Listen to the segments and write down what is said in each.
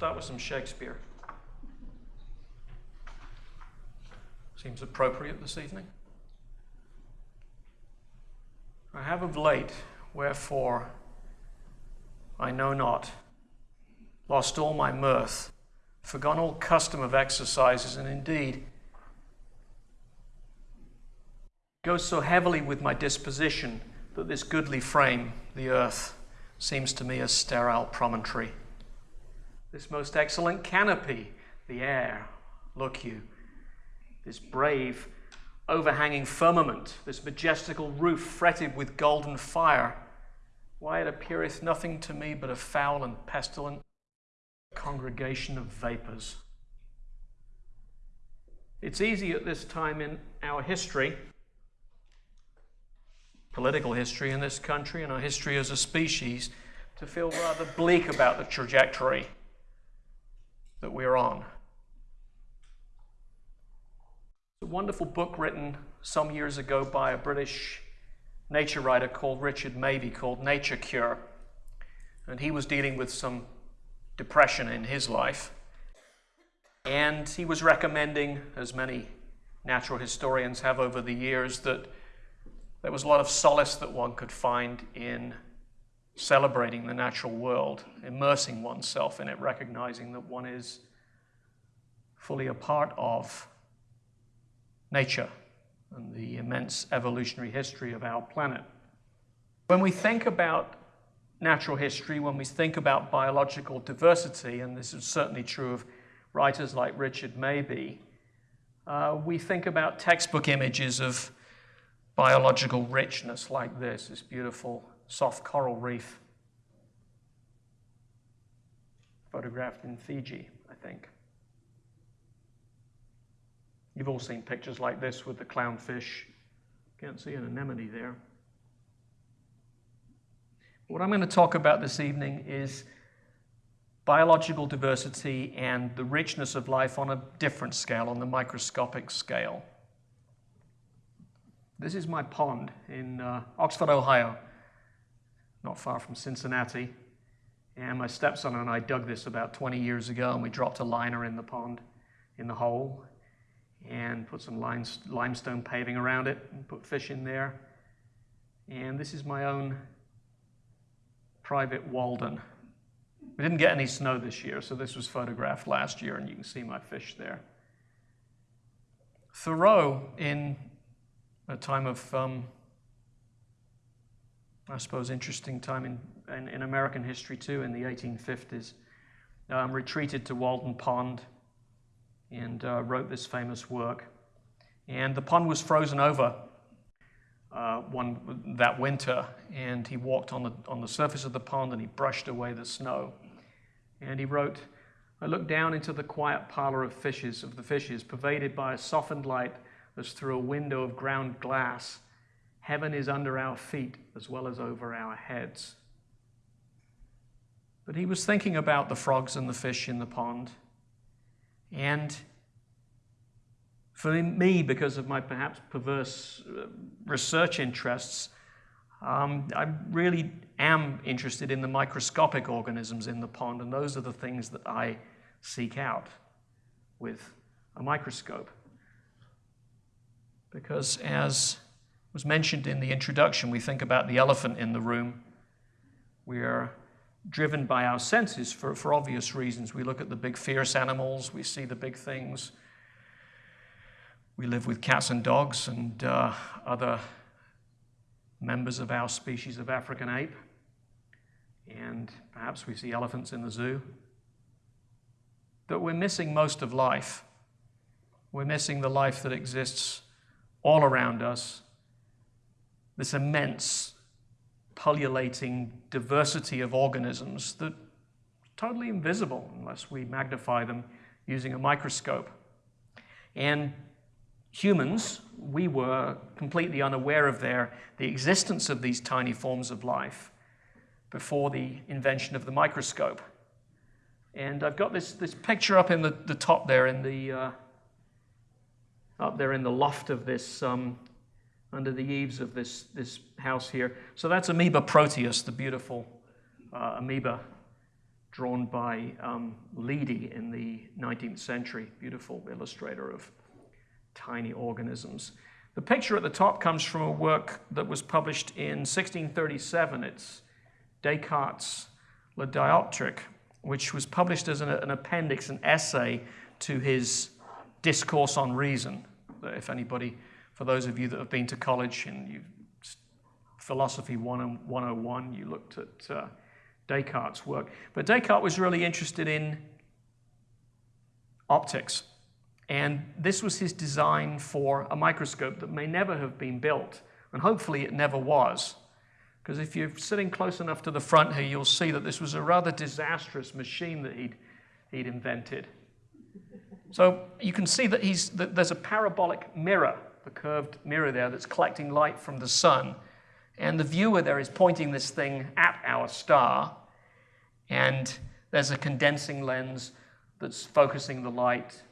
Start with some Shakespeare. Seems appropriate this evening. I have of late, wherefore I know not, lost all my mirth, forgone all custom of exercises, and indeed goes so heavily with my disposition that this goodly frame, the earth, seems to me a sterile promontory. This most excellent canopy, the air, look you, this brave, overhanging firmament, this majestical roof fretted with golden fire, why it appeareth nothing to me but a foul and pestilent congregation of vapors. It's easy at this time in our history political history in this country and our history as a species to feel rather bleak about the trajectory that we're on. It's A wonderful book written some years ago by a British nature writer called Richard Mabey called Nature Cure. And he was dealing with some depression in his life. And he was recommending, as many natural historians have over the years, that there was a lot of solace that one could find in celebrating the natural world, immersing oneself in it, recognizing that one is fully a part of nature and the immense evolutionary history of our planet. When we think about natural history, when we think about biological diversity, and this is certainly true of writers like Richard Mabey, uh, we think about textbook images of biological richness like this, this beautiful soft coral reef photographed in Fiji, I think. You've all seen pictures like this with the clownfish. Can't see an anemone there. What I'm going to talk about this evening is biological diversity and the richness of life on a different scale, on the microscopic scale. This is my pond in uh, Oxford, Ohio, not far from Cincinnati. And my stepson and I dug this about 20 years ago, and we dropped a liner in the pond, in the hole, and put some limestone paving around it, and put fish in there. And this is my own private Walden. We didn't get any snow this year, so this was photographed last year, and you can see my fish there. Thoreau, in a time of, um, I suppose, interesting time in, in, in, American history too, in the 1850s. Um, retreated to Walden Pond and uh, wrote this famous work. And the pond was frozen over uh, one, that winter, and he walked on the, on the surface of the pond and he brushed away the snow. And he wrote, I looked down into the quiet parlor of fishes, of the fishes, pervaded by a softened light as through a window of ground glass. Heaven is under our feet as well as over our heads. But he was thinking about the frogs and the fish in the pond. And for me, because of my perhaps perverse uh, research interests, um, I really am interested in the microscopic organisms in the pond, and those are the things that I seek out with a microscope. Because as was mentioned in the introduction, we think about the elephant in the room. We are driven by our senses for, for obvious reasons. We look at the big fierce animals, we see the big things. We live with cats and dogs and uh, other members of our species of African ape. And perhaps we see elephants in the zoo. But we're missing most of life. We're missing the life that exists all around us, this immense pullulating diversity of organisms that totally invisible unless we magnify them using a microscope. And humans, we were completely unaware of their, the existence of these tiny forms of life before the invention of the microscope. And I've got this, this picture up in the, the top there in the, uh, up there in the loft of this, um, under the eaves of this, this house here. So that's Amoeba proteus, the beautiful uh, amoeba drawn by um, Leidy in the 19th century, beautiful illustrator of tiny organisms. The picture at the top comes from a work that was published in 1637. It's Descartes' Le Dioptrique, which was published as an, an appendix, an essay to his Discourse on Reason. If anybody, for those of you that have been to college and you philosophy 101, you looked at uh, Descartes' work. But Descartes was really interested in optics. And this was his design for a microscope that may never have been built. And hopefully it never was. Because if you're sitting close enough to the front here, you'll see that this was a rather disastrous machine that he'd, he'd invented. So you can see that, he's, that there's a parabolic mirror, the curved mirror there, that's collecting light from the sun. And the viewer there is pointing this thing at our star. And there's a condensing lens that's focusing the light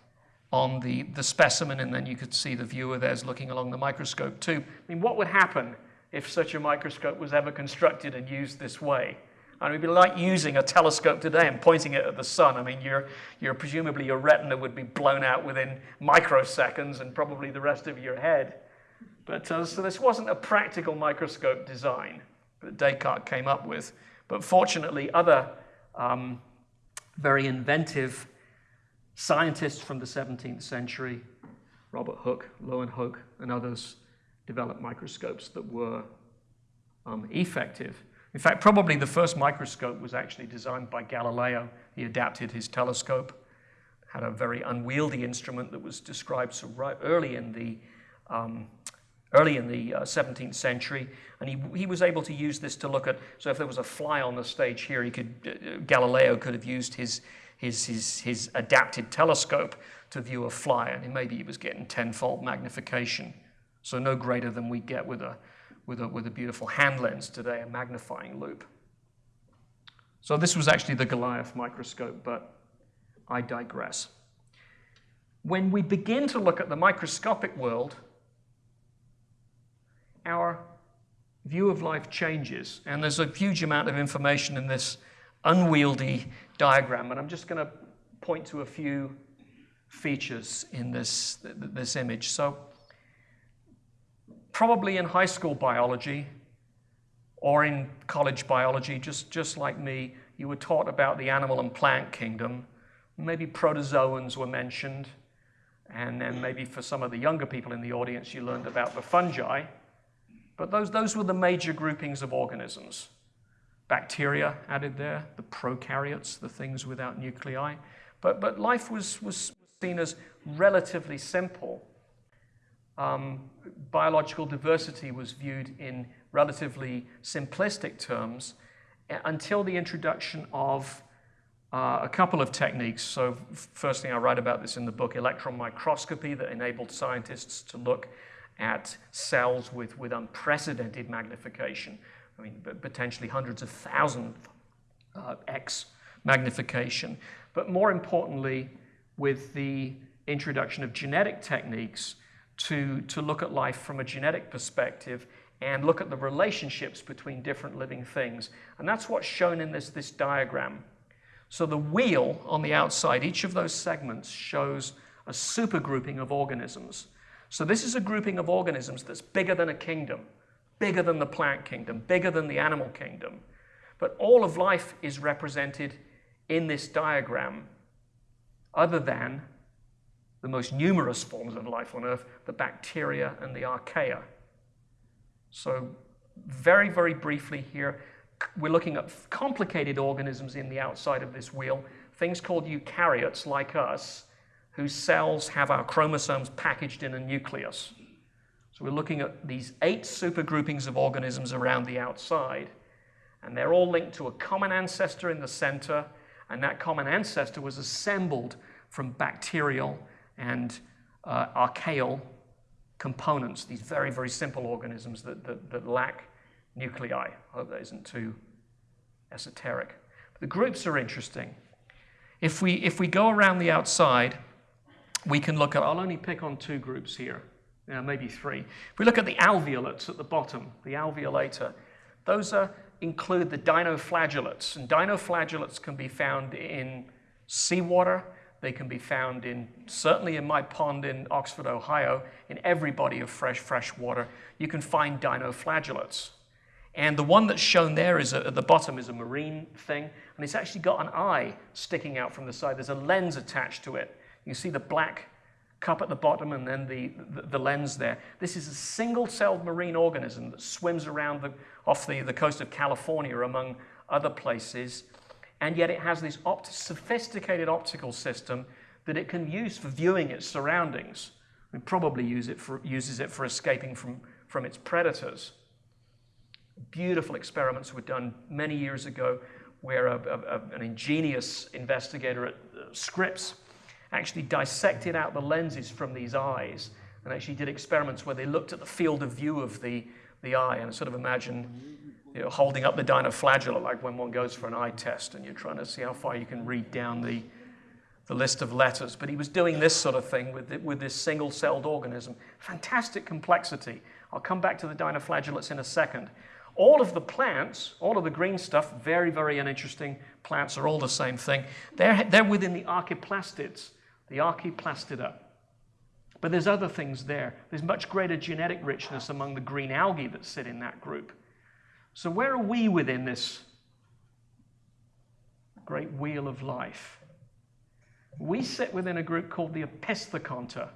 on the, the specimen, and then you could see the viewer there's looking along the microscope too. I mean, what would happen if such a microscope was ever constructed and used this way? Mean, it'd be like using a telescope today and pointing it at the sun. I mean, you're, you're presumably your retina would be blown out within microseconds and probably the rest of your head. But uh, so this wasn't a practical microscope design that Descartes came up with. But fortunately, other um, very inventive scientists from the 17th century, Robert Hooke, Leeuwenhoek, and others, developed microscopes that were um, effective. In fact, probably the first microscope was actually designed by Galileo. He adapted his telescope, had a very unwieldy instrument that was described so right early in the um, early in the uh, 17th century, and he, he was able to use this to look at, so if there was a fly on the stage here, he could, uh, Galileo could have used his, his, his, his adapted telescope to view a fly, and maybe he was getting tenfold magnification, so no greater than we get with a, with a, with a beautiful hand lens today, a magnifying loupe. So this was actually the Goliath microscope, but I digress. When we begin to look at the microscopic world, our view of life changes. And there's a huge amount of information in this unwieldy diagram. And I'm just going to point to a few features in this, this image. So probably in high school biology or in college biology, just, just like me, you were taught about the animal and plant kingdom. Maybe protozoans were mentioned. And then maybe for some of the younger people in the audience, you learned about the fungi. But those, those were the major groupings of organisms. Bacteria added there, the prokaryotes, the things without nuclei. But, but life was, was seen as relatively simple. Um, biological diversity was viewed in relatively simplistic terms until the introduction of uh, a couple of techniques. So, first thing I write about this in the book Electron Microscopy that enabled scientists to look at cells with, with unprecedented magnification. I mean, potentially hundreds of thousands uh, X magnification. But more importantly, with the introduction of genetic techniques to, to look at life from a genetic perspective and look at the relationships between different living things. And that's what's shown in this, this diagram. So the wheel on the outside, each of those segments shows a supergrouping of organisms. So this is a grouping of organisms that's bigger than a kingdom, bigger than the plant kingdom, bigger than the animal kingdom. But all of life is represented in this diagram, other than the most numerous forms of life on Earth, the bacteria and the archaea. So very, very briefly here, we're looking at complicated organisms in the outside of this wheel, things called eukaryotes like us, whose cells have our chromosomes packaged in a nucleus. So we're looking at these eight supergroupings of organisms around the outside, and they're all linked to a common ancestor in the center, and that common ancestor was assembled from bacterial and uh, archaeal components, these very, very simple organisms that, that, that lack nuclei. I hope that isn't too esoteric. But the groups are interesting. If we, if we go around the outside, we can look at, I'll only pick on two groups here, maybe three. If we look at the alveolates at the bottom, the Alveolata, those are include the dinoflagellates. And dinoflagellates can be found in seawater. They can be found in, certainly in my pond in Oxford, Ohio, in every body of fresh, fresh water, you can find dinoflagellates. And the one that's shown there is a, at the bottom is a marine thing, and it's actually got an eye sticking out from the side. There's a lens attached to it. You see the black cup at the bottom and then the, the, the lens there. This is a single-celled marine organism that swims around the, off the, the coast of California, among other places, and yet it has this opt sophisticated optical system that it can use for viewing its surroundings. It probably use it for, uses it for escaping from, from its predators. Beautiful experiments were done many years ago where a, a, an ingenious investigator at uh, Scripps actually dissected out the lenses from these eyes and actually did experiments where they looked at the field of view of the, the eye and sort of imagine you know, holding up the dinoflagella like when one goes for an eye test and you're trying to see how far you can read down the, the list of letters. But he was doing this sort of thing with, the, with this single-celled organism. Fantastic complexity. I'll come back to the dinoflagellates in a second. All of the plants, all of the green stuff, very, very uninteresting plants are all the same thing. They're, they're within the archaeplastids, the archaeplastida. But there's other things there. There's much greater genetic richness among the green algae that sit in that group. So, where are we within this great wheel of life? We sit within a group called the Opisthokonta.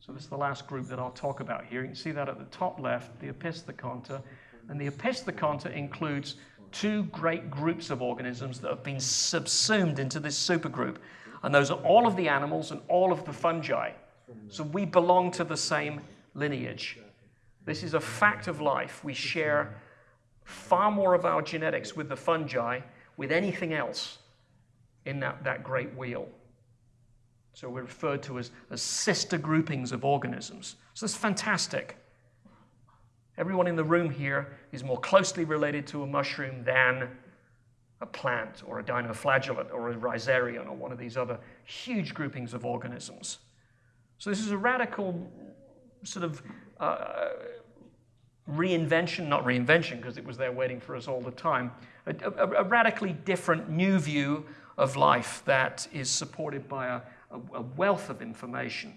So this is the last group that I'll talk about here. You can see that at the top left, the Opisthokonta. And the Opisthokonta includes two great groups of organisms that have been subsumed into this supergroup. And those are all of the animals and all of the fungi. So we belong to the same lineage. This is a fact of life. We share far more of our genetics with the fungi, with anything else in that, that great wheel. So we're referred to as, as sister groupings of organisms. So that's fantastic. Everyone in the room here is more closely related to a mushroom than a plant or a dinoflagellate or a rhizarian or one of these other huge groupings of organisms. So this is a radical sort of uh, reinvention, not reinvention because it was there waiting for us all the time, a, a, a radically different new view of life that is supported by a, a, a wealth of information.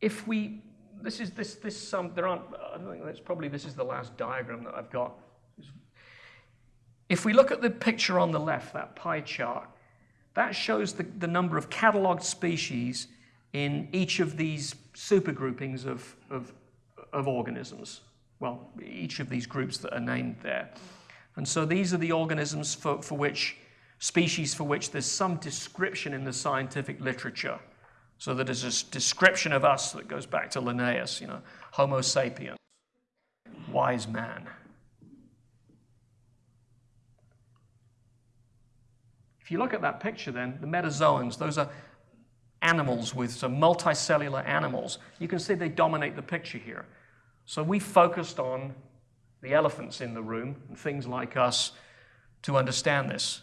If we, this is this this um, there aren't. I think that's probably this is the last diagram that I've got. If we look at the picture on the left, that pie chart, that shows the, the number of cataloged species in each of these supergroupings of, of, of organisms. Well, each of these groups that are named there. And so these are the organisms for, for which species for which there's some description in the scientific literature. So that there's a description of us that goes back to Linnaeus, you know, Homo sapiens, wise man. If you look at that picture then, the metazoans, those are animals with some multicellular animals. You can see they dominate the picture here. So we focused on the elephants in the room and things like us to understand this.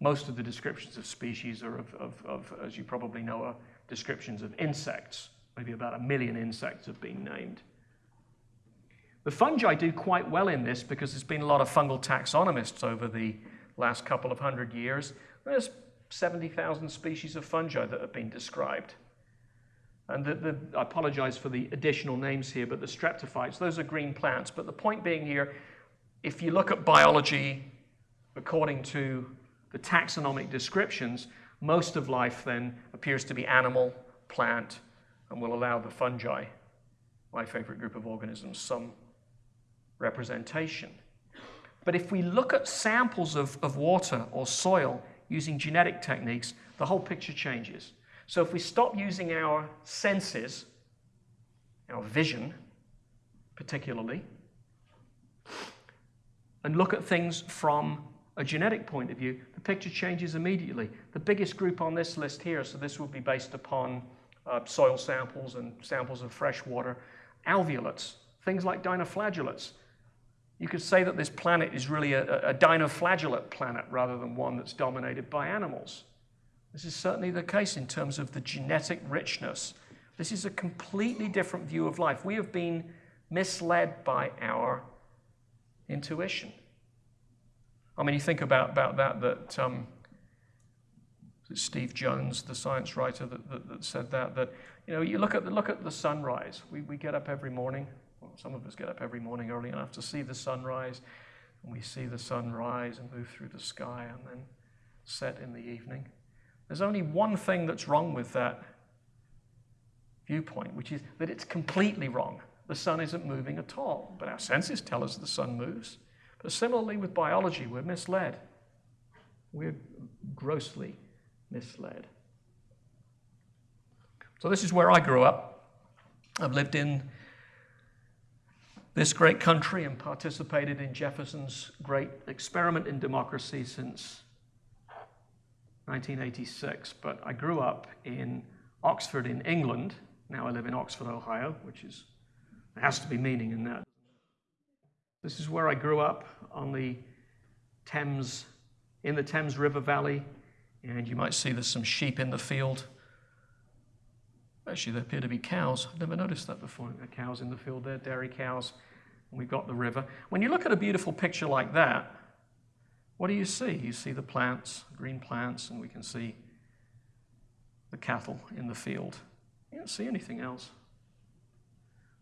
Most of the descriptions of species are of, of, of, as you probably know, are descriptions of insects. Maybe about a million insects have been named. The fungi do quite well in this because there's been a lot of fungal taxonomists over the last couple of hundred years. There's 70,000 species of fungi that have been described. And the, the, I apologize for the additional names here, but the streptophytes, those are green plants. But the point being here, if you look at biology according to the taxonomic descriptions, most of life then appears to be animal, plant, and will allow the fungi, my favorite group of organisms, some representation. But if we look at samples of, of water or soil using genetic techniques, the whole picture changes. So if we stop using our senses, our vision particularly, and look at things from a genetic point of view, the picture changes immediately. The biggest group on this list here, so this will be based upon uh, soil samples and samples of fresh water, alveolates, things like dinoflagellates. You could say that this planet is really a, a dinoflagellate planet rather than one that's dominated by animals. This is certainly the case in terms of the genetic richness. This is a completely different view of life. We have been misled by our intuition. I mean, you think about, about that, that um, Steve Jones, the science writer, that, that, that, said that, that, you know, you look at the, look at the sunrise. We, we get up every morning, well, some of us get up every morning early enough to see the sunrise, and we see the sun rise and move through the sky and then set in the evening. There's only one thing that's wrong with that viewpoint, which is that it's completely wrong. The sun isn't moving at all, but our senses tell us the sun moves. But similarly with biology, we're misled. We're grossly misled. So, this is where I grew up. I've lived in this great country and participated in Jefferson's great experiment in democracy since 1986. But I grew up in Oxford, in England. Now I live in Oxford, Ohio, which is, has to be meaning in that. This is where I grew up on the Thames, in the Thames River Valley, and you might see there's some sheep in the field. Actually, there appear to be cows. I've never noticed that before. There cows in the field there, dairy cows. And we've got the river. When you look at a beautiful picture like that, what do you see? You see the plants, green plants, and we can see the cattle in the field. You don't see anything else.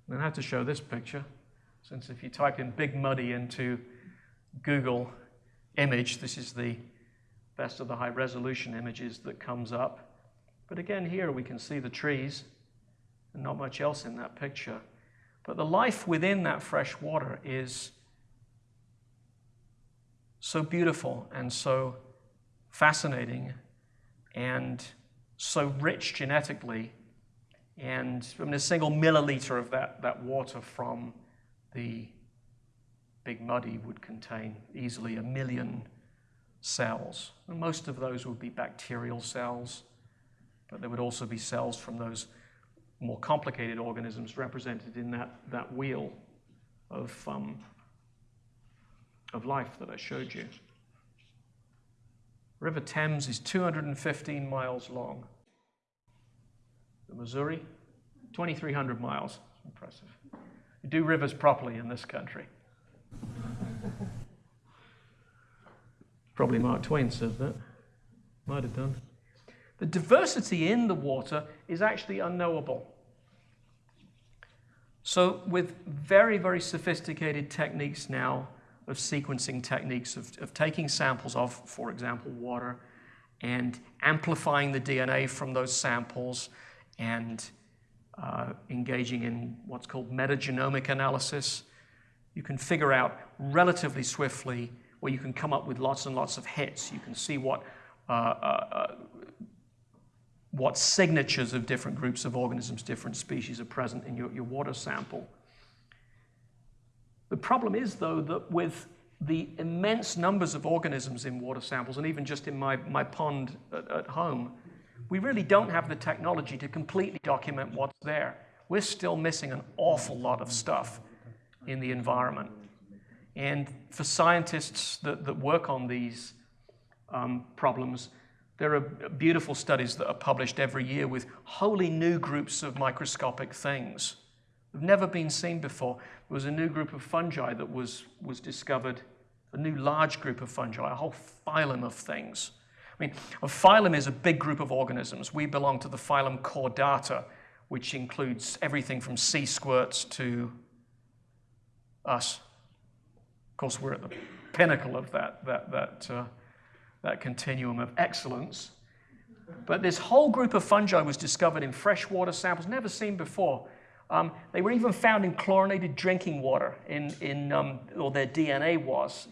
Then I have to show this picture, since if you type in Big Muddy into Google image, this is the best of the high resolution images that comes up. But again, here we can see the trees and not much else in that picture. But the life within that fresh water is so beautiful and so fascinating and so rich genetically. And I mean, a single milliliter of that, that water from the Big Muddy would contain easily a million cells. And most of those would be bacterial cells, but there would also be cells from those more complicated organisms represented in that, that wheel of, um, of life that I showed you. River Thames is 215 miles long. The Missouri, 2,300 miles. Impressive. You do rivers properly in this country. Probably Mark Twain said that. Might have done. The diversity in the water is actually unknowable. So, with very, very sophisticated techniques now of sequencing techniques, of, of taking samples of, for example, water, and amplifying the DNA from those samples and uh, engaging in what's called metagenomic analysis, you can figure out relatively swiftly where you can come up with lots and lots of hits. You can see what, uh, uh, what signatures of different groups of organisms, different species are present in your, your water sample. The problem is, though, that with the immense numbers of organisms in water samples, and even just in my, my pond at, at home, we really don't have the technology to completely document what's there. We're still missing an awful lot of stuff in the environment. And for scientists that, that work on these um, problems, there are beautiful studies that are published every year with wholly new groups of microscopic things that have never been seen before. There was a new group of fungi that was, was discovered, a new large group of fungi, a whole phylum of things. I mean, a phylum is a big group of organisms. We belong to the phylum Chordata, which includes everything from sea squirts to us. Of course, we're at the pinnacle of that, that, that, uh, that continuum of excellence. But this whole group of fungi was discovered in freshwater samples, never seen before. Um, they were even found in chlorinated drinking water, in, in, um, or their DNA was,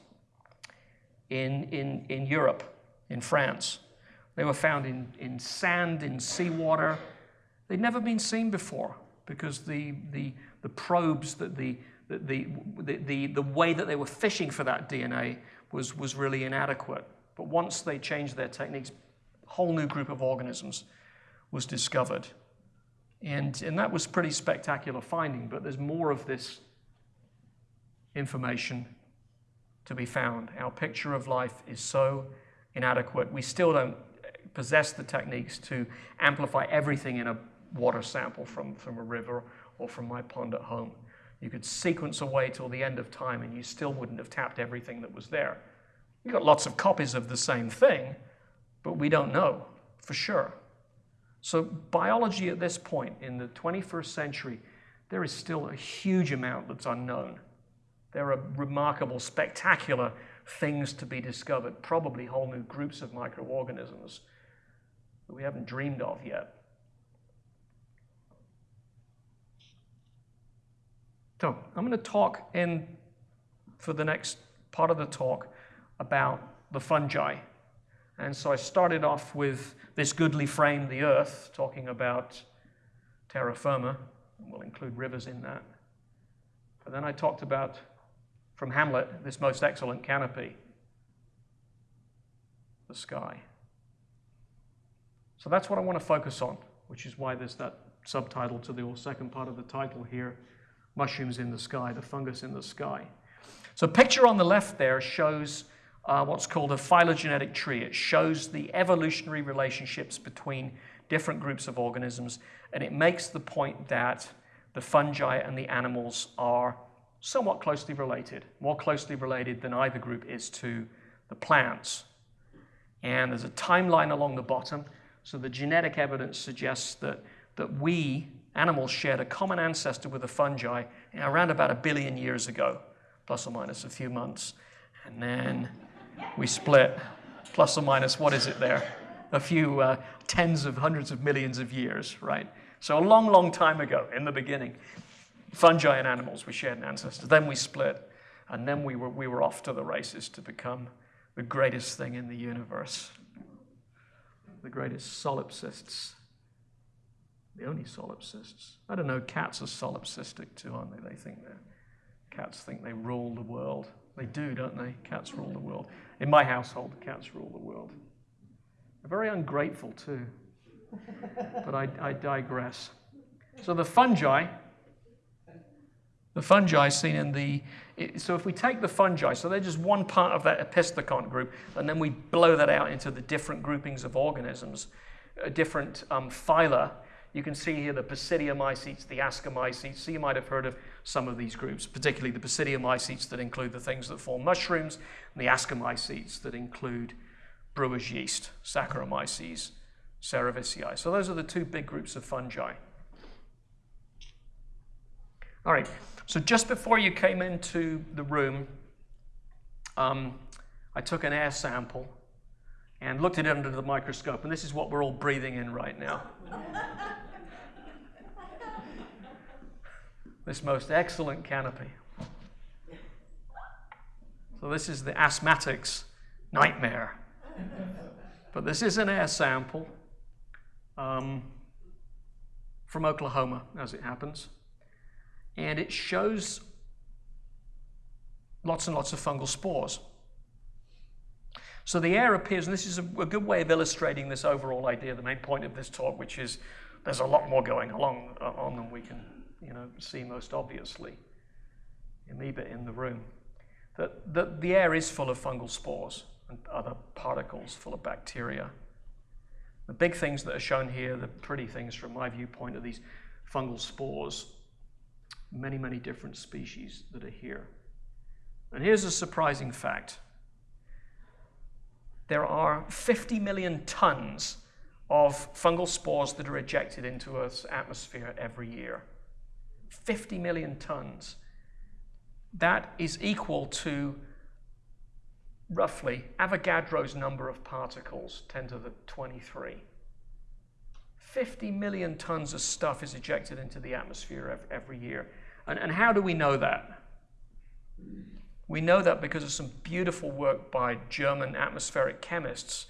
in, in, in Europe, in France. They were found in, in sand, in seawater. They'd never been seen before because the, the, the probes that the, the, the, the, the way that they were fishing for that DNA was, was really inadequate. But once they changed their techniques, a whole new group of organisms was discovered. And, and that was pretty spectacular finding, but there's more of this information to be found. Our picture of life is so inadequate. We still don't possess the techniques to amplify everything in a water sample from, from a river or from my pond at home. You could sequence away till the end of time and you still wouldn't have tapped everything that was there. You got lots of copies of the same thing, but we don't know for sure. So, biology at this point in the 21st century, there is still a huge amount that's unknown. There are remarkable, spectacular things to be discovered, probably whole new groups of microorganisms that we haven't dreamed of yet. So, I'm going to talk in for the next part of the talk about the fungi. And so I started off with this goodly frame, the earth, talking about terra firma. We'll include rivers in that. But then I talked about, from Hamlet, this most excellent canopy, the sky. So that's what I want to focus on, which is why there's that subtitle to the second part of the title here mushrooms in the sky, the fungus in the sky. So, picture on the left there shows uh, what's called a phylogenetic tree. It shows the evolutionary relationships between different groups of organisms, and it makes the point that the fungi and the animals are somewhat closely related, more closely related than either group is to the plants. And there's a timeline along the bottom, so the genetic evidence suggests that, that we, animals, shared a common ancestor with the fungi around about a billion years ago, plus or minus a few months. And then we split, plus or minus, what is it there? A few uh, tens of hundreds of millions of years, right? So a long, long time ago, in the beginning, fungi and animals, we shared an ancestor. Then we split, and then we were, we were off to the races to become the greatest thing in the universe, the greatest solipsists, the only solipsists. I don't know, cats are solipsistic too, aren't they? They think they're, cats think they rule the world. They do, don't they? Cats rule the world. In my household, cats rule the world. They're very ungrateful too. But I, I digress. So the fungi, the fungi seen in the, so if we take the fungi, so they're just one part of that opisthokont group, and then we blow that out into the different groupings of organisms, different um, phyla, you can see here the Basidiomycetes, the Ascomycetes. So you might have heard of some of these groups, particularly the Basidiomycetes that include the things that form mushrooms, and the Ascomycetes that include brewer's yeast, Saccharomyces cerevisiae. So those are the two big groups of fungi. All right, so just before you came into the room, um, I took an air sample and looked at it under the microscope, and this is what we're all breathing in right now. this most excellent canopy. So, this is the asthmatic's nightmare. But this is an air sample um, from Oklahoma, as it happens. And it shows lots and lots of fungal spores. So the air appears, and this is a, a, good way of illustrating this overall idea, the main point of this talk, which is there's a lot more going along uh, on than we can you know, see most obviously. Amoeba in the room. That, that the air is full of fungal spores and other particles full of bacteria. The big things that are shown here, the pretty things from my viewpoint, are these fungal spores. Many, many different species that are here. And here's a surprising fact there are 50 million tons of fungal spores that are ejected into Earth's atmosphere every year. 50 million tons. That is equal to roughly Avogadro's number of particles, 10 to the 23. 50 million tons of stuff is ejected into the atmosphere every year. And, and how do we know that? We know that because of some beautiful work by German atmospheric chemists.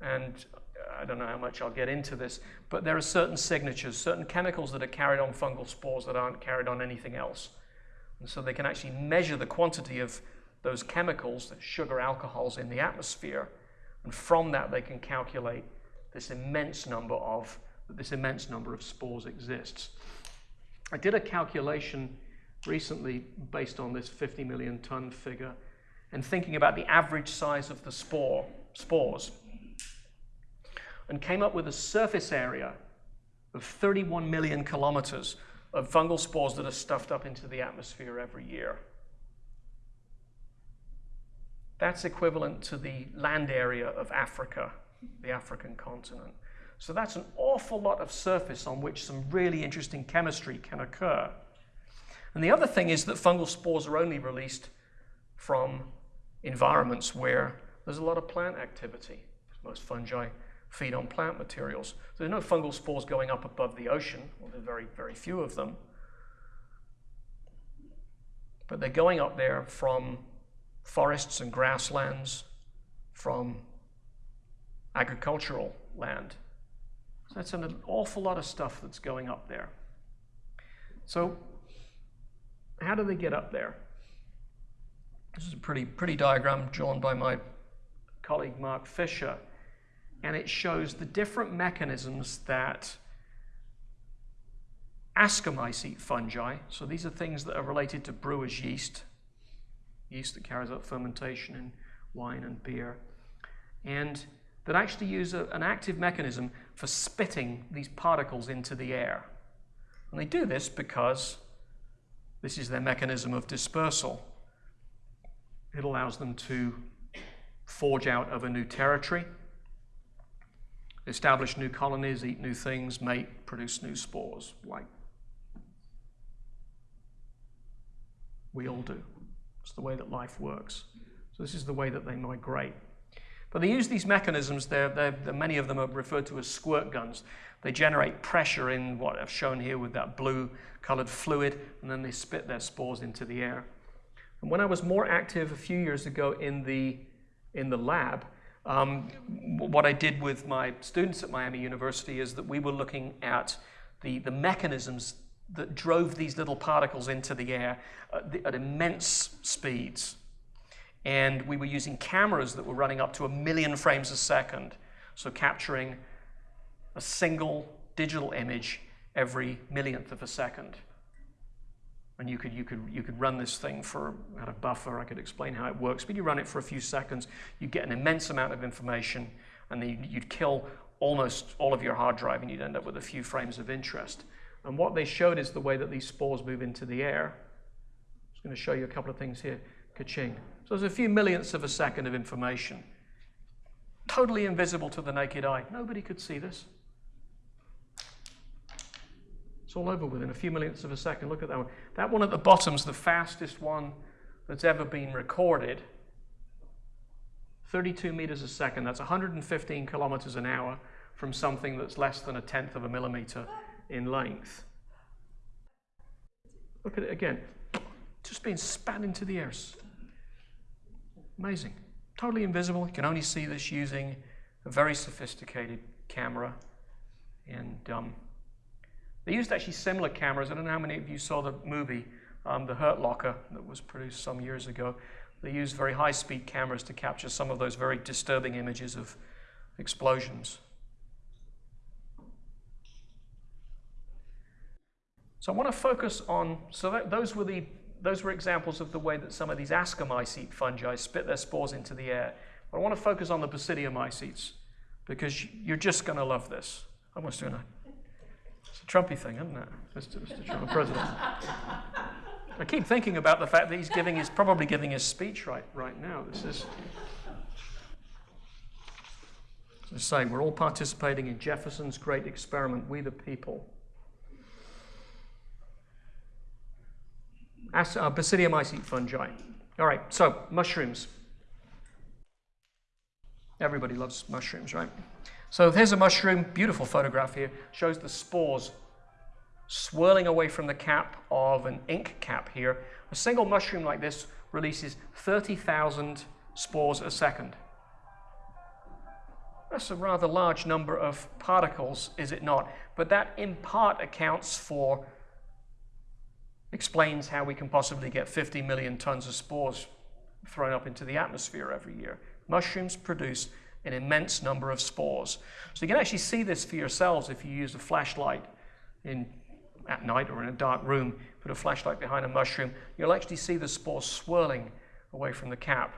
And uh, I don't know how much I'll get into this, but there are certain signatures, certain chemicals that are carried on fungal spores that aren't carried on anything else. And so they can actually measure the quantity of those chemicals, the sugar alcohols in the atmosphere, and from that they can calculate this immense number of this immense number of spores exists. I did a calculation recently based on this 50 million ton figure and thinking about the average size of the spore spores and came up with a surface area of 31 million kilometers of fungal spores that are stuffed up into the atmosphere every year. That's equivalent to the land area of Africa, the African continent. So that's an awful lot of surface on which some really interesting chemistry can occur. And the other thing is that fungal spores are only released from environments where there's a lot of plant activity. Most fungi feed on plant materials. There's no fungal spores going up above the ocean, well, there's very, very few of them. But they're going up there from forests and grasslands, from agricultural land. So that's an awful lot of stuff that's going up there. So how do they get up there? This is a pretty, pretty diagram drawn by my colleague Mark Fischer, and it shows the different mechanisms that Ascomycete fungi. So these are things that are related to brewer's yeast, yeast that carries out fermentation in wine and beer, and that actually use a, an active mechanism for spitting these particles into the air. And they do this because this is their mechanism of dispersal. It allows them to forge out of a new territory, establish new colonies, eat new things, mate, produce new spores, like we all do. It's the way that life works. So this is the way that they migrate. But they use these mechanisms, they're, they're, many of them are referred to as squirt guns. They generate pressure in what I've shown here with that blue colored fluid, and then they spit their spores into the air. And when I was more active a few years ago in the, in the lab, um, what I did with my students at Miami University is that we were looking at the, the mechanisms that drove these little particles into the air at, the, at immense speeds. And we were using cameras that were running up to a million frames a second, so capturing a single digital image every millionth of a second. And you could, you could, you could run this thing for at a buffer. I could explain how it works, but you run it for a few seconds, you get an immense amount of information, and then you'd kill almost all of your hard drive, and you'd end up with a few frames of interest. And what they showed is the way that these spores move into the air. I'm just going to show you a couple of things here. Ka-ching. So there's a few millionths of a second of information. Totally invisible to the naked eye. Nobody could see this. It's all over within a few millionths of a second. Look at that one. That one at the bottom is the fastest one that's ever been recorded. 32 meters a second. That's 115 kilometers an hour from something that's less than a tenth of a millimeter in length. Look at it again. Just being spat into the air. Amazing. Totally invisible. You can only see this using a very sophisticated camera. And um, they used actually similar cameras. I don't know how many of you saw the movie, um, The Hurt Locker, that was produced some years ago. They used very high speed cameras to capture some of those very disturbing images of explosions. So I want to focus on, so that, those were the those were examples of the way that some of these ascomycete fungi spit their spores into the air. But I want to focus on the basidiomycetes because you're just going to love this. I'm almost doing a it's a Trumpy thing, isn't it, Mr. Mr. Trump, president? I keep thinking about the fact that he's giving his, probably giving his speech right, right now. This is, as I say, we're all participating in Jefferson's great experiment, we the people. Uh, Basidiomycete fungi. All right, so mushrooms. Everybody loves mushrooms, right? So here's a mushroom, beautiful photograph here, shows the spores swirling away from the cap of an ink cap here. A single mushroom like this releases 30,000 spores a second. That's a rather large number of particles, is it not? But that in part accounts for, explains how we can possibly get 50 million tons of spores thrown up into the atmosphere every year. Mushrooms produce an immense number of spores. So you can actually see this for yourselves if you use a flashlight in, at night or in a dark room, put a flashlight behind a mushroom, you'll actually see the spores swirling away from the cap.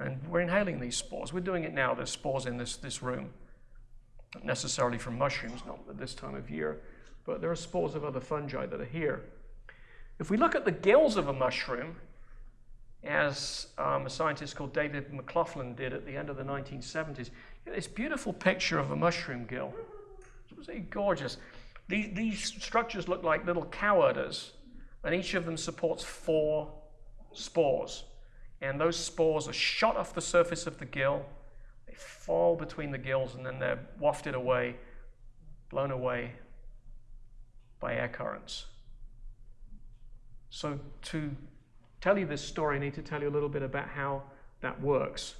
And we're inhaling these spores. We're doing it now. There's spores in this, this room. Not necessarily from mushrooms, not at this time of year. but there are spores of other fungi that are here. If we look at the gills of a mushroom, as um, a scientist called David McLaughlin did at the end of the 1970s, this beautiful picture of a mushroom gill. It was gorgeous. These, these structures look like little cow udders, and each of them supports four spores. And those spores are shot off the surface of the gill, they fall between the gills, and then they're wafted away, blown away by air currents. So, to tell you this story, I need to tell you a little bit about how that works.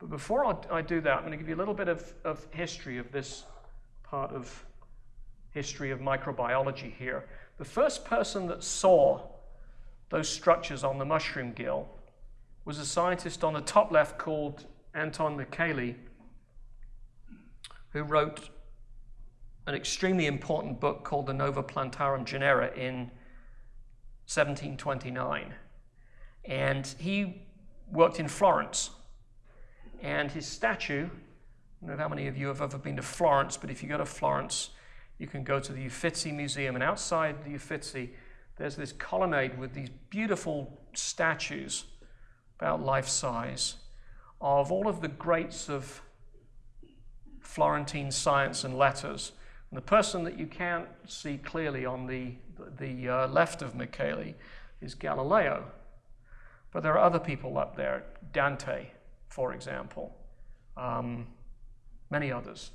But before I do that, I'm going to give you a little bit of, of history of this part of history of microbiology here. The first person that saw those structures on the mushroom gill was a scientist on the top left called Anton Micheli, who wrote an extremely important book called the Nova Plantarum Genera in 1729. And he worked in Florence. And his statue, I don't know how many of you have ever been to Florence, but if you go to Florence, you can go to the Uffizi Museum. And outside the Uffizi, there's this colonnade with these beautiful statues, about life size, of all of the greats of Florentine science and letters. And the person that you can't see clearly on the, the uh, left of Micheli is Galileo. But there are other people up there, Dante, for example, um, many others.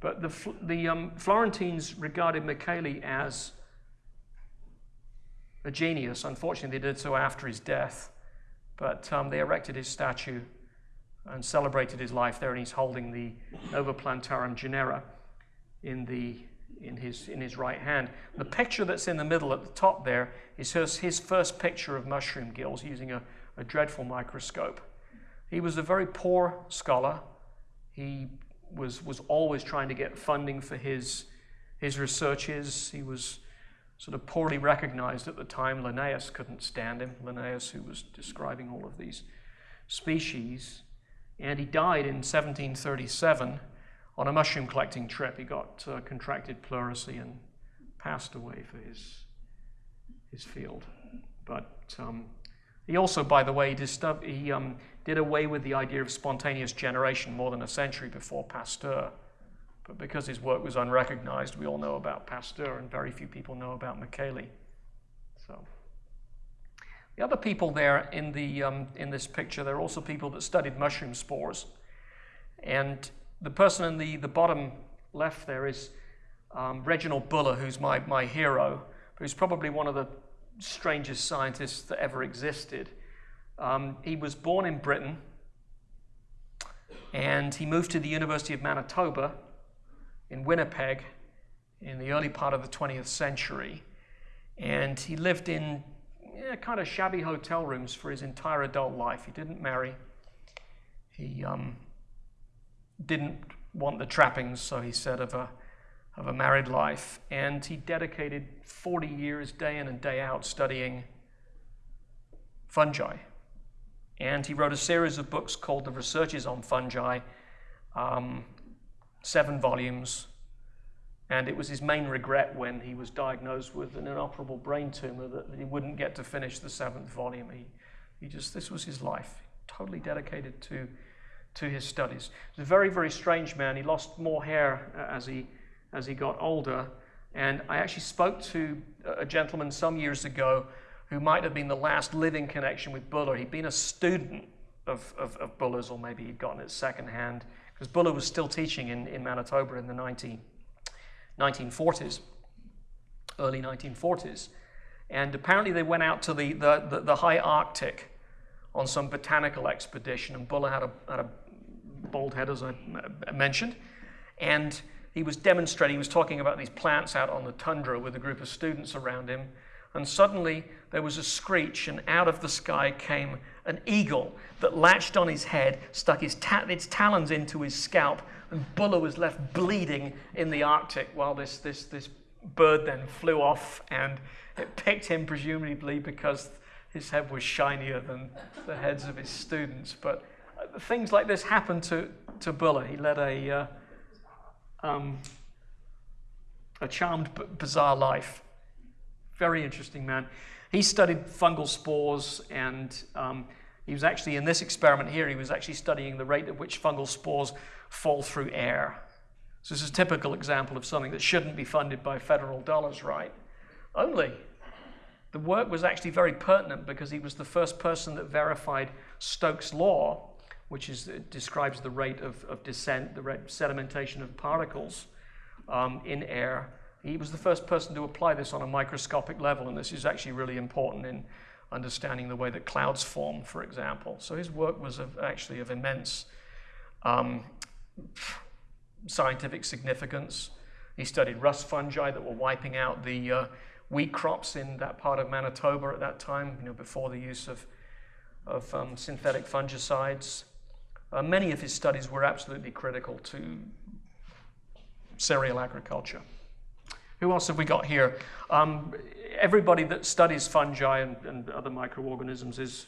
But the, the um, Florentines regarded Micheli as a genius. Unfortunately, they did so after his death. But um, they erected his statue and celebrated his life there, and he's holding the Nova Plantarum Genera in, the, in, his, in his right hand. The picture that's in the middle at the top there is his, his first picture of mushroom gills using a, a dreadful microscope. He was a very poor scholar. He was, was always trying to get funding for his, his researches. He was sort of poorly recognized at the time. Linnaeus couldn't stand him, Linnaeus, who was describing all of these species. And he died in 1737 on a mushroom collecting trip. He got uh, contracted pleurisy and passed away for his, his field. But um, he also, by the way, he um, did away with the idea of spontaneous generation more than a century before Pasteur. But because his work was unrecognized, we all know about Pasteur, and very few people know about Micheli. So. The other people there in, the, um, in this picture, they're also people that studied mushroom spores. And the person in the, the bottom left there is um, Reginald Buller, who's my, my hero, who's probably one of the strangest scientists that ever existed. Um, he was born in Britain, and he moved to the University of Manitoba in Winnipeg in the early part of the 20th century. And he lived in yeah, kind of shabby hotel rooms for his entire adult life. He didn't marry. He um, didn't want the trappings, so he said, of a, of a married life. And he dedicated 40 years, day in and day out, studying fungi. And he wrote a series of books called The Researches on Fungi, um, seven volumes, and it was his main regret when he was diagnosed with an inoperable brain tumor that he wouldn't get to finish the seventh volume. He, he just, this was his life, totally dedicated to, to his studies. He was a very, very strange man. He lost more hair uh, as he, as he got older. And I actually spoke to a gentleman some years ago who might have been the last living connection with Buller. He'd been a student of, of, of Buller's, or maybe he'd gotten it secondhand, because Buller was still teaching in, in Manitoba in the 19, 1940s, early 1940s. And apparently they went out to the, the, the, the high Arctic on some botanical expedition, and Buller had a, had a bald head, as I mentioned. And he was demonstrating, he was talking about these plants out on the tundra with a group of students around him. And suddenly there was a screech, and out of the sky came an eagle that latched on his head, stuck his ta- its talons into his scalp, and Buller was left bleeding in the Arctic while this, this, this bird then flew off and it picked him, presumably because his head was shinier than the heads of his students. But uh, things like this happened to, to Buller. He led a, uh, um, a charmed, bizarre life. Very interesting man. He studied fungal spores, and um, he was actually, in this experiment here, he was actually studying the rate at which fungal spores fall through air. So this is a typical example of something that shouldn't be funded by federal dollars, right? Only the work was actually very pertinent because he was the first person that verified Stokes' law, which is, describes the rate of, of descent, the rate sedimentation of particles um, in air. He was the first person to apply this on a microscopic level, and this is actually really important in understanding the way that clouds form, for example. So his work was of, actually of immense um, scientific significance. He studied rust fungi that were wiping out the uh, wheat crops in that part of Manitoba at that time, you know, before the use of, of um, synthetic fungicides. Uh, many of his studies were absolutely critical to cereal agriculture. Who else have we got here? Um, everybody that studies fungi and, and, other microorganisms is,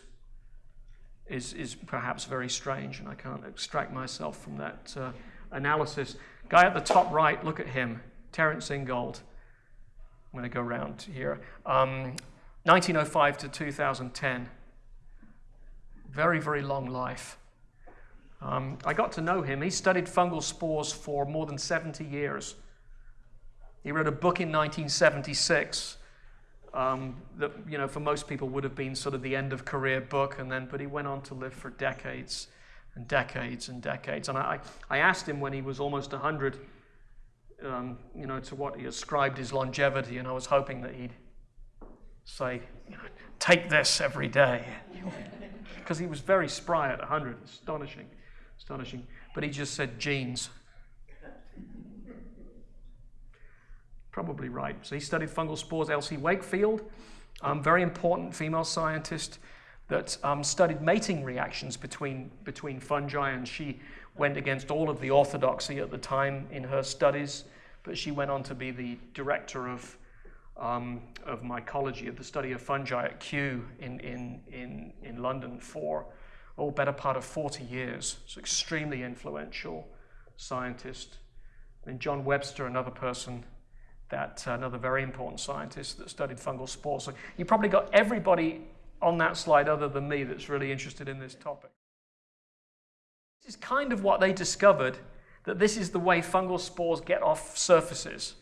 is, is perhaps very strange, and I can't extract myself from that uh, analysis. Guy at the top right, look at him, Terence Ingold. I'm going to go around here. Um, 1905 to 2010. Very, very long life. Um, I got to know him. He studied fungal spores for more than 70 years. He wrote a book in 1976 um, that, you know, for most people would have been sort of the end of career book, and then, but he went on to live for decades and decades and decades. And I, I asked him when he was almost 100 um, you know, to what he ascribed his longevity, and I was hoping that he'd say, you know, take this every day. Because he was very spry at 100, astonishing, astonishing. But he just said genes. Probably right. So he studied fungal spores. Elsie Wakefield, um, very important female scientist that um, studied mating reactions between, between fungi, and she went against all of the orthodoxy at the time in her studies, but she went on to be the director of, um, of mycology, of the study of fungi at Kew in, in, in, in London for, oh, better part of 40 years. So extremely influential scientist. And John Webster, another person that, uh, another very important scientist that studied fungal spores. So you probably got everybody on that slide other than me that's really interested in this topic. This is kind of what they discovered, that this is the way fungal spores get off surfaces.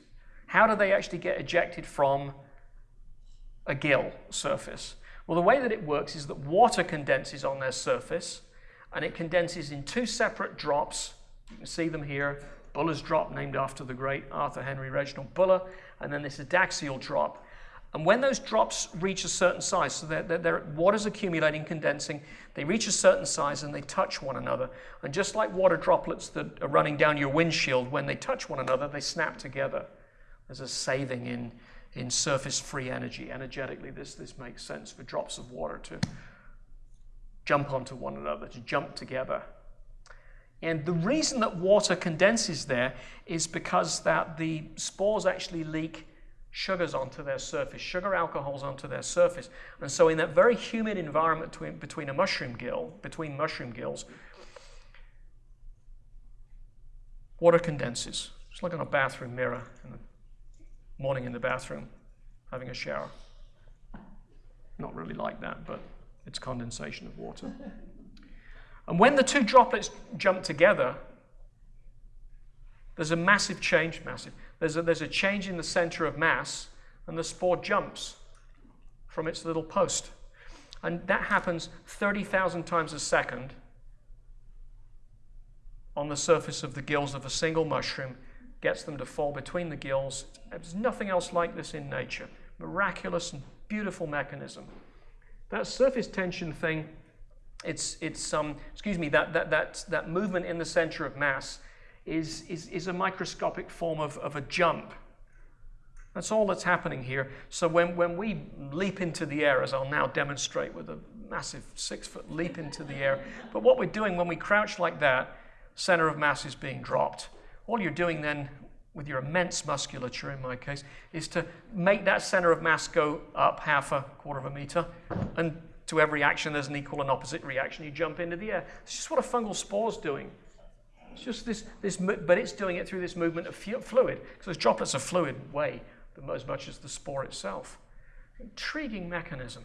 How do they actually get ejected from a gill surface? Well, the way that it works is that water condenses on their surface, and it condenses in two separate drops. You can see them here. Buller's drop, named after the great Arthur Henry Reginald Buller, and then this adaxial drop, and when those drops reach a certain size, so they're, they're, they're, water's accumulating, condensing, they reach a certain size and they touch one another. And just like water droplets that are running down your windshield, when they touch one another, they snap together. There's a saving in, in surface free energy. Energetically, this, this makes sense for drops of water to jump onto one another, to jump together. And the reason that water condenses there is because that the spores actually leak sugars onto their surface, sugar alcohols onto their surface. And so in that very humid environment between, between a mushroom gill, between mushroom gills, water condenses. It's like on a bathroom mirror in the morning in the bathroom, having a shower. Not really like that, but it's condensation of water. And when the two droplets jump together, there's a massive change, massive. There's a, there's a change in the center of mass, and the spore jumps from its little post. And that happens 30,000 times a second on the surface of the gills of a single mushroom, gets them to fall between the gills. There's nothing else like this in nature. Miraculous and beautiful mechanism. That surface tension thing, it's, it's um, excuse me, that, that, that, that movement in the center of mass is, is, is a microscopic form of, of a jump. That's all that's happening here. So when, when we leap into the air, as I'll now demonstrate with a massive six foot leap into the air, but what we're doing when we crouch like that, center of mass is being dropped. All you're doing then with your immense musculature in my case, is to make that center of mass go up half a quarter of a meter. And to every action, there's an equal and opposite reaction. You jump into the air. It's just what a fungal spore is doing. It's just this, this, but it's doing it through this movement of fluid. Because those droplets of fluid weigh as much as the spore itself. Intriguing mechanism.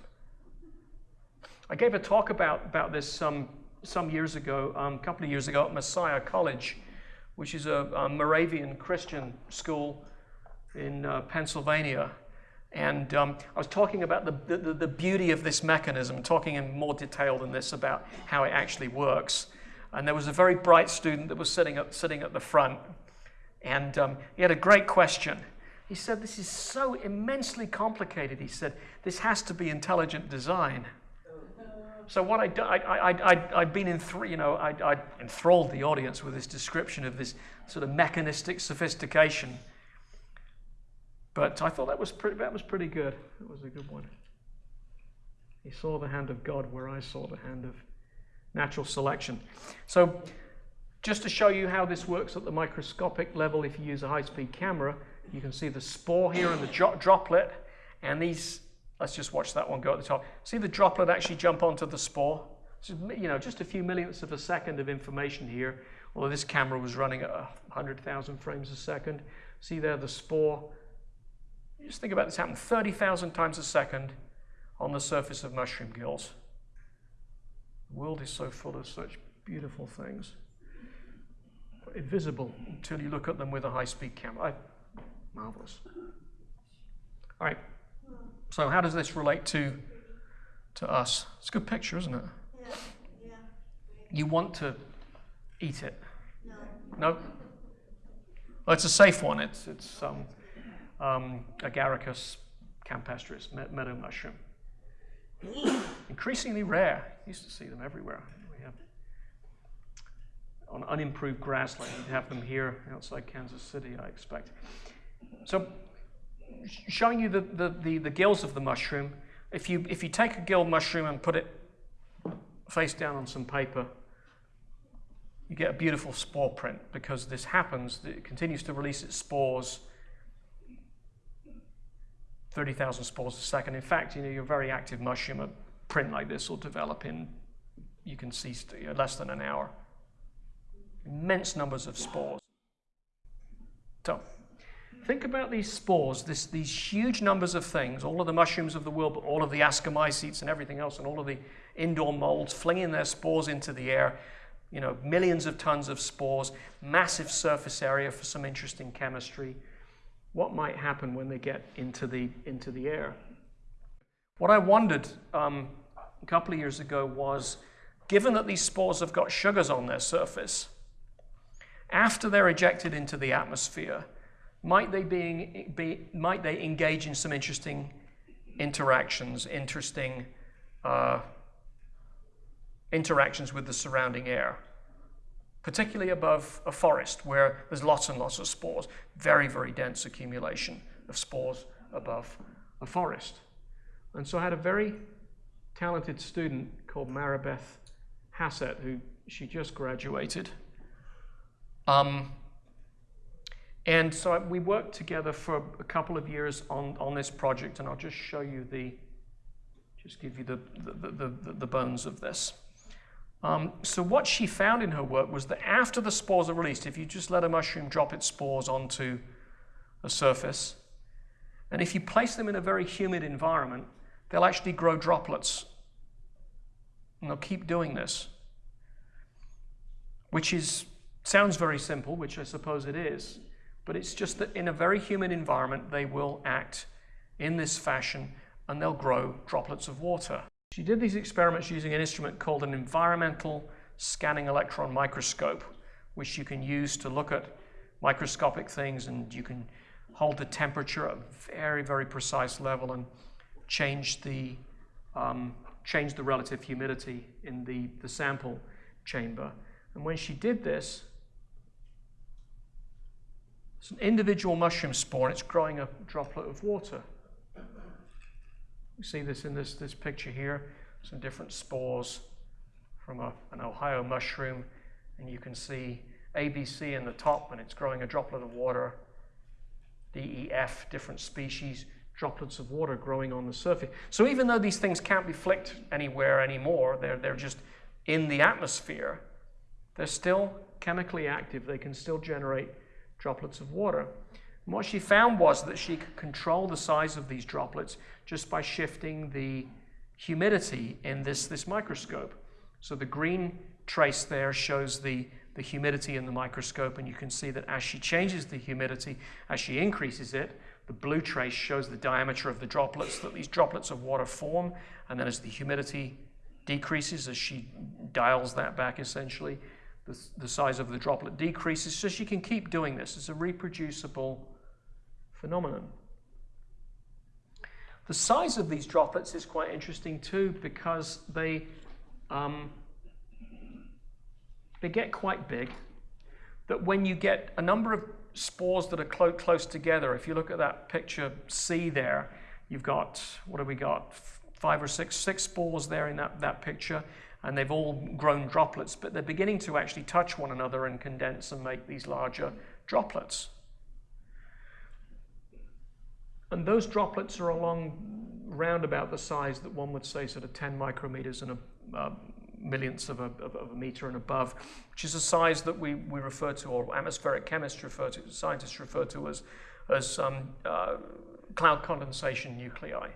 I gave a talk about, about this some, some years ago, um, a couple of years ago at Messiah College, which is a, a Moravian Christian school in uh, Pennsylvania. And um, I was talking about the, the, the, beauty of this mechanism, talking in more detail than this about how it actually works. And there was a very bright student that was sitting at, sitting at the front, and um, he had a great question. He said, This is so immensely complicated. He said, This has to be intelligent design. So what I, I, I, I'd been in three, you know, I, I enthralled the audience with this description of this sort of mechanistic sophistication. But I thought that was pretty, that was pretty good. That was a good one. He saw the hand of God where I saw the hand of natural selection. So just to show you how this works at the microscopic level, if you use a high-speed camera, you can see the spore here and the droplet, and these, let's just watch that one go at the top. See the droplet actually jump onto the spore? So, you know, just a few millionths of a second of information here, although this camera was running at 100,000 frames a second. See there the spore just think about this happening 30,000 times a second on the surface of mushroom gills. The world is so full of such beautiful things. Invisible until you look at them with a high-speed camera. I, marvelous. All right. So how does this relate to to us? It's a good picture, isn't it? Yeah. yeah. You want to eat it? No. No. Well, it's a safe one. It's it's um, um, Agaricus campestris, meadow mushroom. Increasingly rare. Used to see them everywhere. We have on unimproved grassland. We have them here outside Kansas City, I expect. So, showing you the, the, the, the gills of the mushroom. If you, if you take a gill mushroom and put it face down on some paper, you get a beautiful spore print because this happens, it continues to release its spores 30,000 spores a second. In fact, you know, your very active mushroom, a print like this will develop in, you can see, less than an hour. Immense numbers of spores. So, think about these spores, this, these huge numbers of things, all of the mushrooms of the world, but all of the ascomycetes and everything else, and all of the indoor molds flinging their spores into the air. You know, millions of tons of spores, massive surface area for some interesting chemistry what might happen when they get into the, into the air. What I wondered um, a couple of years ago was, given that these spores have got sugars on their surface, after they're ejected into the atmosphere, might they, be, be might they engage in some interesting interactions, interesting uh, interactions with the surrounding air? particularly above a forest where there's lots and lots of spores, very, very dense accumulation of spores above a forest. And so I had a very talented student called Maribeth Hassett, who she just graduated. Um, and so we worked together for a couple of years on, on this project, and I'll just show you the, just give you the, the, the, the, the bones of this. Um, so what she found in her work was that after the spores are released, if you just let a mushroom drop its spores onto a surface, and if you place them in a very humid environment, they'll actually grow droplets. And they'll keep doing this, which is sounds very simple, which I suppose it is, but it's just that in a very humid environment, they will act in this fashion and they'll grow droplets of water. She did these experiments using an instrument called an environmental scanning electron microscope, which you can use to look at microscopic things and you can hold the temperature at a very, very precise level and change the, um, change the relative humidity in the, the sample chamber. And when she did this, it's an individual mushroom spore and it's growing a droplet of water. You see this in this, this picture here, some different spores from a, an Ohio mushroom, and you can see ABC in the top when it's growing a droplet of water, DEF, different species, droplets of water growing on the surface. So even though these things can't be flicked anywhere anymore, they're, they're just in the atmosphere, they're still chemically active, they can still generate droplets of water. And what she found was that she could control the size of these droplets just by shifting the humidity in this, this microscope. So the green trace there shows the, the humidity in the microscope, and you can see that as she changes the humidity, as she increases it, the blue trace shows the diameter of the droplets that these droplets of water form, and then as the humidity decreases, as she dials that back essentially, the, the size of the droplet decreases. So she can keep doing this. It's a reproducible phenomenon. The size of these droplets is quite interesting too because they, um, they get quite big. That when you get a number of spores that are clo close together, if you look at that picture C there, you've got, what have we got? Five or six, six spores there in that, that picture, and they've all grown droplets, but they're beginning to actually touch one another and condense and make these larger droplets. And those droplets are along round about the size that one would say sort of 10 micrometers and a uh, millionths of a, of a, meter and above, which is a size that we, we refer to, or atmospheric chemists refer to, scientists refer to as, as um, uh, cloud condensation nuclei.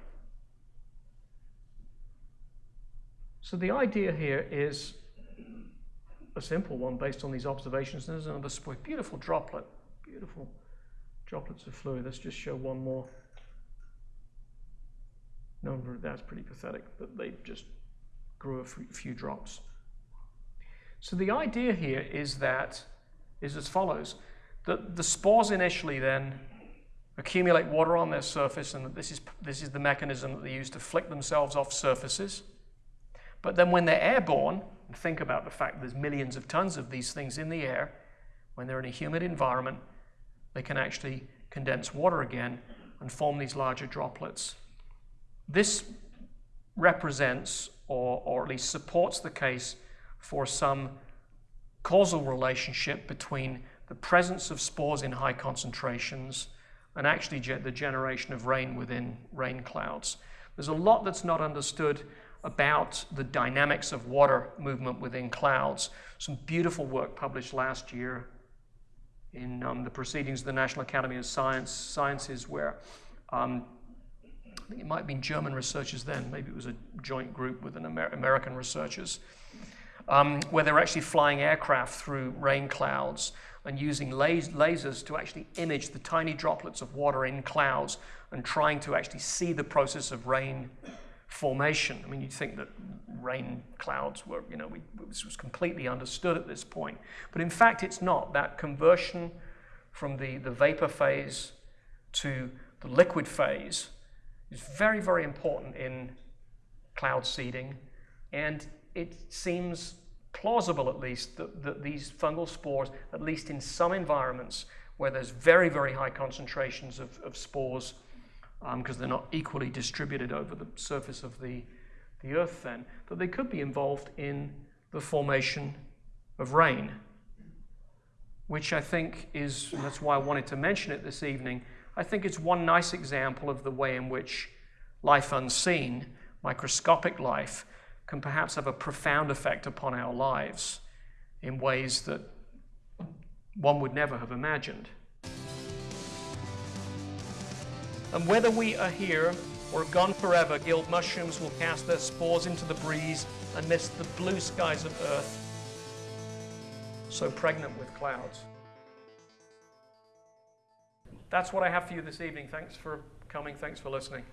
So the idea here is a simple one based on these observations. There's another beautiful droplet, beautiful droplets of fluid. Let's just show one more. No, that's pretty pathetic, but they just grew a few drops. So the idea here is that is as follows: that the spores initially then accumulate water on their surface, and this is this is the mechanism that they use to flick themselves off surfaces. But then when they're airborne, and think about the fact there's millions of tons of these things in the air. When they're in a humid environment, they can actually condense water again and form these larger droplets. This represents, or, or at least supports the case for some causal relationship between the presence of spores in high concentrations and actually the generation of rain within rain clouds. There's a lot that's not understood about the dynamics of water movement within clouds. Some beautiful work published last year in um, the Proceedings of the National Academy of Science, Sciences, where um, I think it might have been German researchers then, maybe it was a joint group with an Amer American researchers, um, where they're actually flying aircraft through rain clouds and using las lasers to actually image the tiny droplets of water in clouds and trying to actually see the process of rain formation. I mean, you'd think that rain clouds were, you know, we, this was completely understood at this point. But in fact, it's not. That conversion from the, the vapor phase to the liquid phase is very, very important in cloud seeding. And it seems plausible, at least, that, that these fungal spores, at least in some environments where there's very, very high concentrations of, of spores, because um, they're not equally distributed over the surface of the, the earth then, that they could be involved in the formation of rain, which I think is, that's why I wanted to mention it this evening, I think it's one nice example of the way in which life unseen, microscopic life, can perhaps have a profound effect upon our lives in ways that one would never have imagined. And whether we are here or gone forever, gilled mushrooms will cast their spores into the breeze amidst the blue skies of earth, so pregnant with clouds. That's what I have for you this evening. Thanks for coming. Thanks for listening.